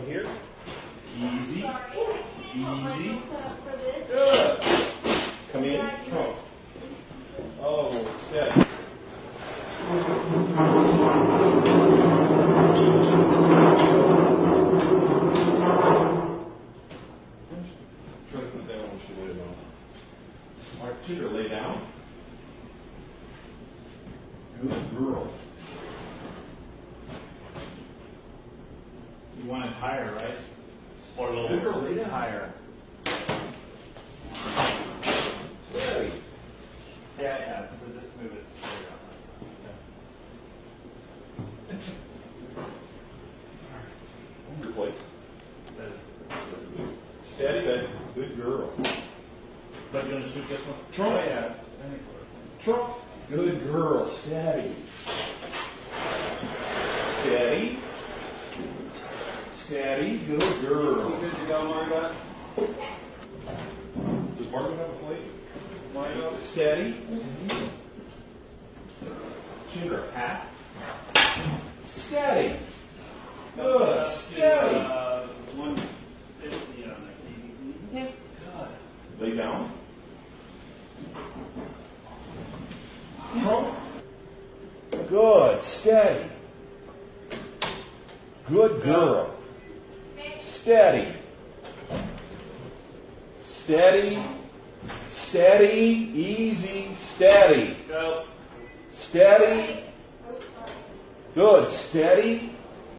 Come here. Easy. Easy. Good. Come in. Trunk. Oh, steady. Try to put that on she lay down. Mark two, lay down. Good girl. You want it higher, right? Or a little Good girl, lay down. Higher. Steady. Yeah, yeah, so just move it straight up. Hold your plate. That is, Steady, baby. Good girl. but you want to shoot this one? Trunk. Oh, yeah. Trunk. Good girl. Steady. Steady. Steady. Good girl. good to go, Margot? Does Margaret have a plate? Margot? Steady. Shoot her hat. Steady. Good. Steady. Uh, one fifty on the kVp. Lay down. Trunk. Good. Steady. Good girl. Steady. Steady. Steady. Easy. Steady. Go. Steady. Good. Steady.